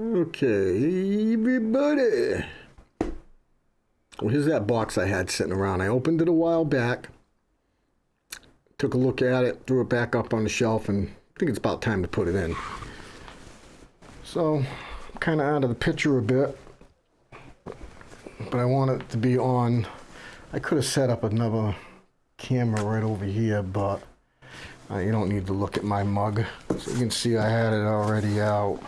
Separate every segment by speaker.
Speaker 1: Okay, everybody. Well, here's that box I had sitting around. I opened it a while back, took a look at it, threw it back up on the shelf, and I think it's about time to put it in. So, kind of out of the picture a bit, but I want it to be on. I could have set up another camera right over here, but uh, you don't need to look at my mug. So you can see I had it already out.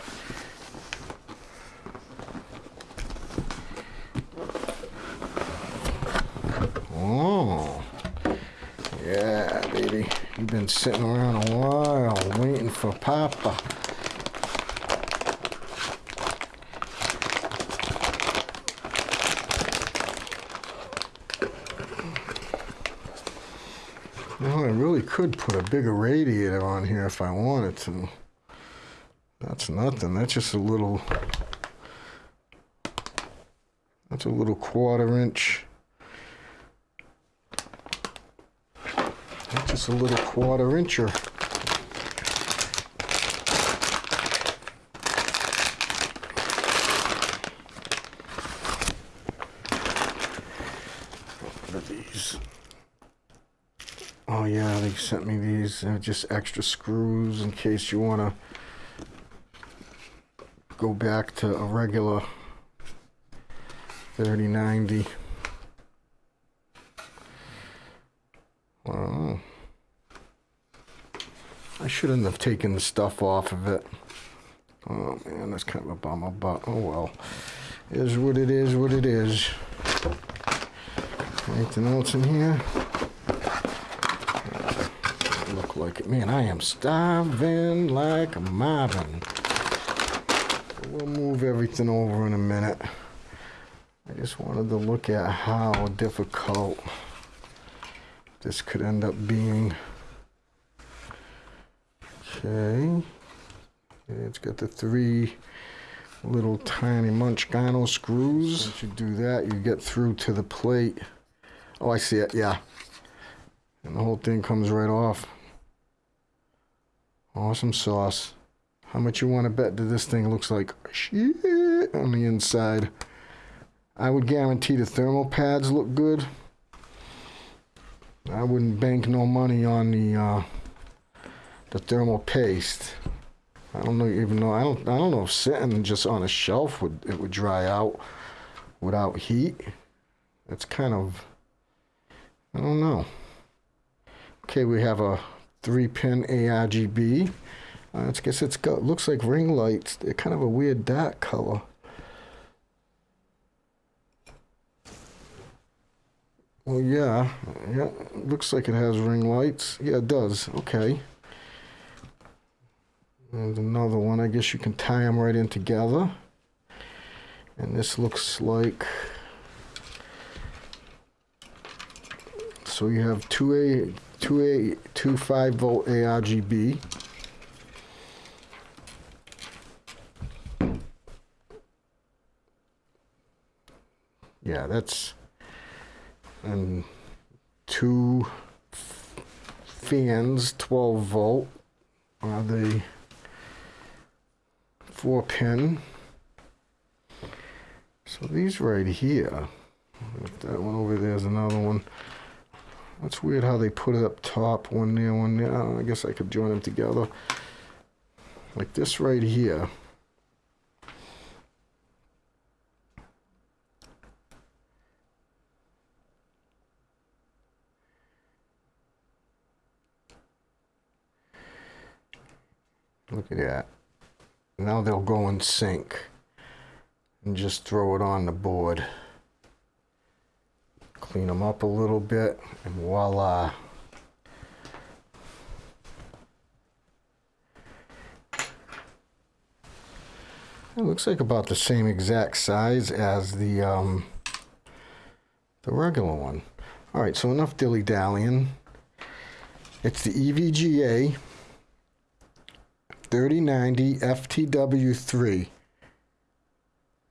Speaker 1: Oh, yeah, baby. You've been sitting around a while waiting for Papa. Well, I really could put a bigger radiator on here if I wanted to. That's nothing. That's just a little. That's a little quarter inch. A little quarter incher. These? Oh yeah, they sent me these. They're just extra screws in case you want to go back to a regular 3090. Wow. I shouldn't have taken the stuff off of it. Oh man, that's kind of a bummer, but oh well. Is what it is, what it is. Anything else in here? Look like it. Man, I am starving like a marvin. We'll move everything over in a minute. I just wanted to look at how difficult this could end up being. Okay. It's got the three little tiny Munchgano screws. Once you do that, you get through to the plate. Oh, I see it, yeah. And the whole thing comes right off. Awesome sauce. How much you want to bet that this thing looks like shit on the inside? I would guarantee the thermal pads look good. I wouldn't bank no money on the uh, the thermal paste. I don't know even know I don't I don't know if sitting just on a shelf would it would dry out without heat. That's kind of I don't know. Okay, we have a three pin ARGB. Uh, I guess it's got looks like ring lights. They're kind of a weird dark color. Well, yeah, yeah, looks like it has ring lights. Yeah, it does. Okay. And another one. I guess you can tie them right in together. And this looks like. So you have two A, two A, two five volt ARGB. Yeah, that's and two fans 12 volt are the four pin. So these right here that one over there is another one that's weird how they put it up top one there one there. I, I guess I could join them together. Like this right here. Look at that. Now they'll go in sync and just throw it on the board. Clean them up a little bit and voila. It looks like about the same exact size as the um, the regular one. All right, so enough dilly-dallying. It's the EVGA 3090 FTW3.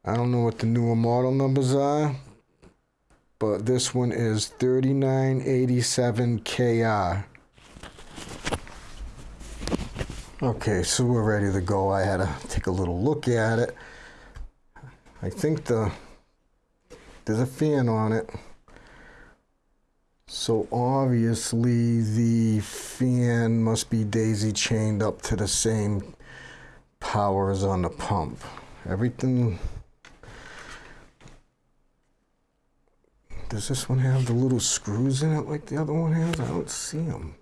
Speaker 1: I don't know what the newer model numbers are, but this one is 3987KR. Okay, so we're ready to go. I had to take a little look at it. I think the there's a fan on it. So obviously the fan must be daisy chained up to the same power as on the pump. Everything Does this one have the little screws in it like the other one has? I don't see them.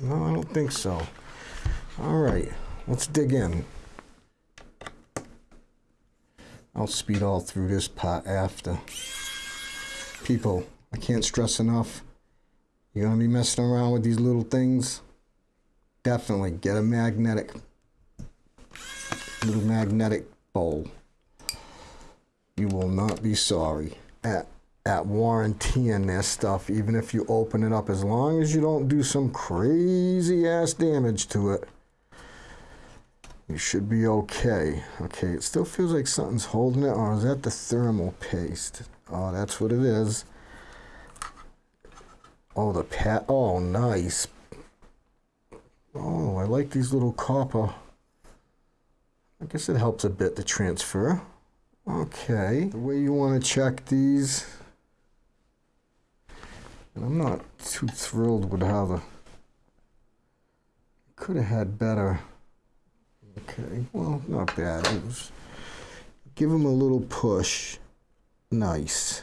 Speaker 1: No, I don't think so. All right, let's dig in. I'll speed all through this part after. People, I can't stress enough. You're gonna be messing around with these little things. Definitely get a magnetic, little magnetic bowl. You will not be sorry. At at warrantying this stuff, even if you open it up, as long as you don't do some crazy ass damage to it. You should be okay. Okay, it still feels like something's holding it, or is that the thermal paste? Oh, that's what it is. Oh, the pat. Oh, nice. Oh, I like these little copper. I guess it helps a bit to transfer. Okay, the way you want to check these. And I'm not too thrilled with how the. Could have had better. Okay, well, not bad. It was, give him a little push. Nice.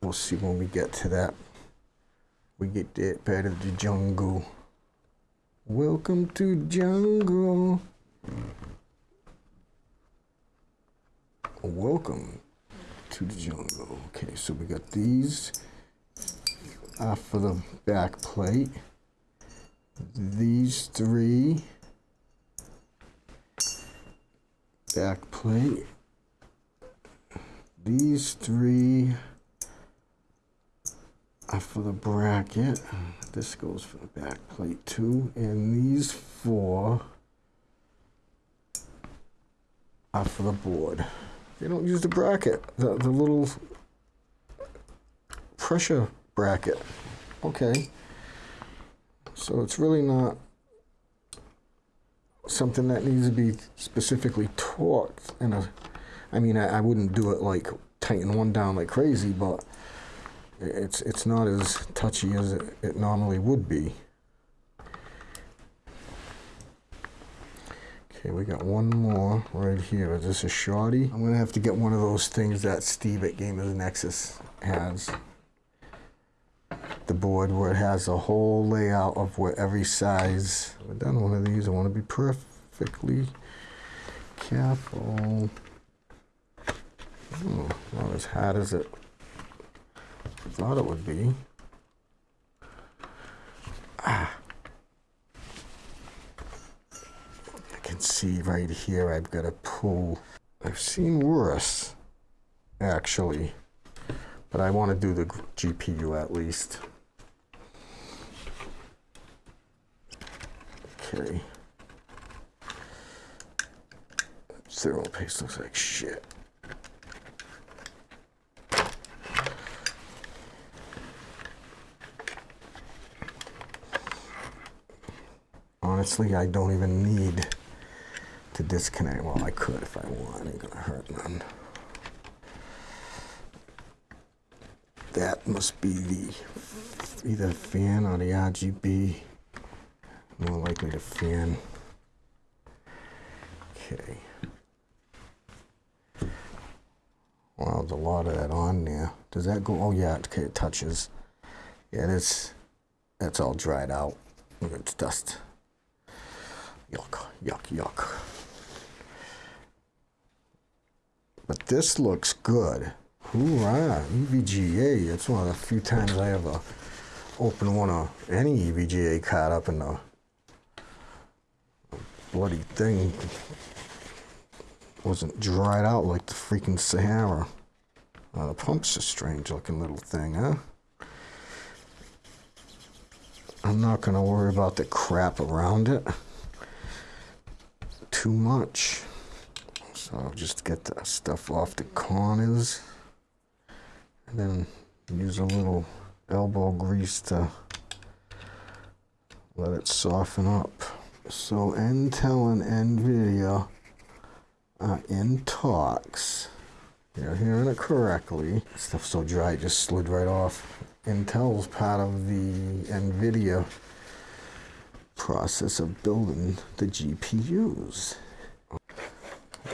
Speaker 1: We'll see when we get to that. We get that part of the jungle. Welcome to jungle. Welcome to the jungle. Okay, so we got these off of the back plate. These three back plate. These three are for the bracket. This goes for the back plate too. And these four are for the board. They don't use the bracket, the, the little pressure bracket. Okay. So it's really not something that needs to be specifically torqued in a I mean I, I wouldn't do it like tighten one down like crazy but it's it's not as touchy as it, it normally would be. Okay we got one more right here. Is this a shorty? I'm gonna have to get one of those things that Steve at Gamers Nexus has the board where it has a whole layout of where every size. I've done one of these. I want to be perfectly careful. Oh, not as hard as it thought it would be. Ah. I can see right here I've got a pull. I've seen worse, actually. But I want to do the GPU at least. Okay. Zero paste looks like shit. Honestly, I don't even need to disconnect. Well, I could if I want. Ain't gonna hurt none. That must be the either fan or the RGB more likely to fan. Okay. Wow, there's a lot of that on there. Does that go? Oh yeah, okay, it touches. Yeah, that's that's all dried out. It's dust. Yuck, yuck, yuck. But this looks good. Hoorah, EVGA. It's one of the few times I ever open one of any EVGA card up in the bloody thing wasn't dried out like the freaking Sahara. Uh, the pump's a strange looking little thing, huh? I'm not going to worry about the crap around it too much. So I'll just get the stuff off the corners. And then use a little elbow grease to let it soften up. So Intel and Nvidia are uh, in talks. You're hearing it correctly. Stuff's so dry, it just slid right off. Intel's part of the Nvidia process of building the GPUs.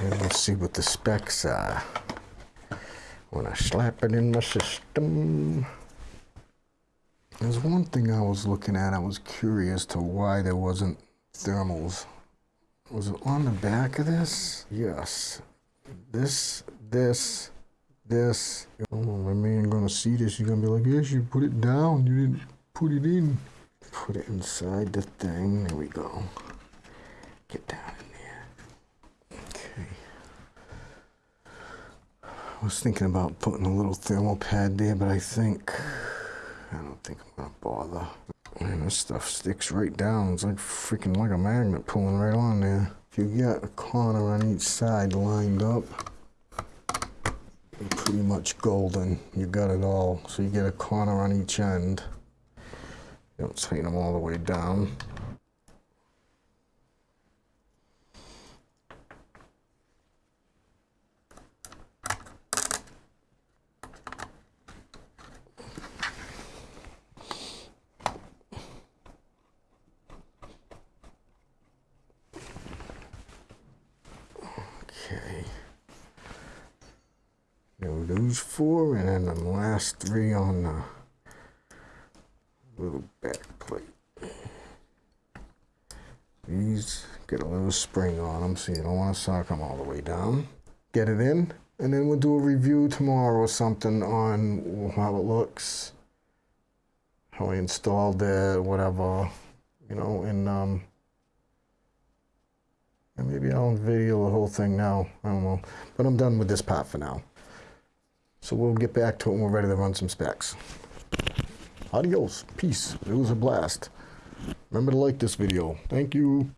Speaker 1: And let's see what the specs are when I slap it in my system. There's one thing I was looking at, I was curious to why there wasn't thermals. Was it on the back of this? Yes. This, this, this. Oh, my man gonna see this, you're gonna be like, yes, you put it down, you didn't put it in. Put it inside the thing, there we go. Get down in there. Okay. I was thinking about putting a little thermal pad there, but I think I don't think I'm gonna bother. This stuff sticks right down. It's like freaking like a magnet pulling right on there. If you get a corner on each side lined up, you're pretty much golden. You got it all. So you get a corner on each end. You don't tighten them all the way down. Okay. Four, and then the last three on the little back plate. These get a little spring on them, so you don't want to sock them all the way down. Get it in, and then we'll do a review tomorrow or something on how it looks, how I installed it, whatever, you know, and um, and maybe I'll video the whole thing now. I don't know. But I'm done with this part for now. So we'll get back to it when we're ready to run some specs. Adios. Peace. It was a blast. Remember to like this video. Thank you.